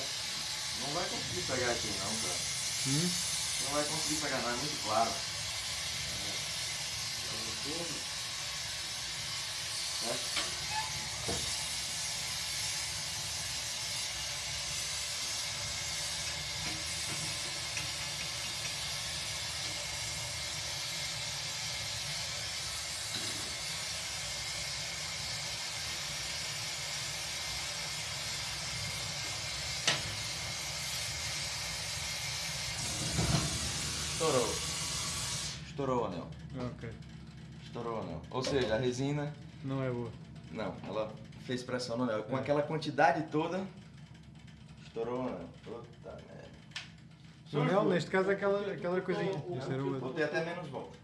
Não vai conseguir pegar aqui não, cara. Hum? Não vai conseguir pegar não, é muito claro. Certo? Estourou. Estourou o anel. Ok. Estourou o anel. Ou seja, a resina, Não é boa. não, ela fez pressão no anel. Com É. aquela quantidade toda, estourou o anel. Puta merda. O anel, neste caso, é aquela, aquela coisinha. Botei até menos volta.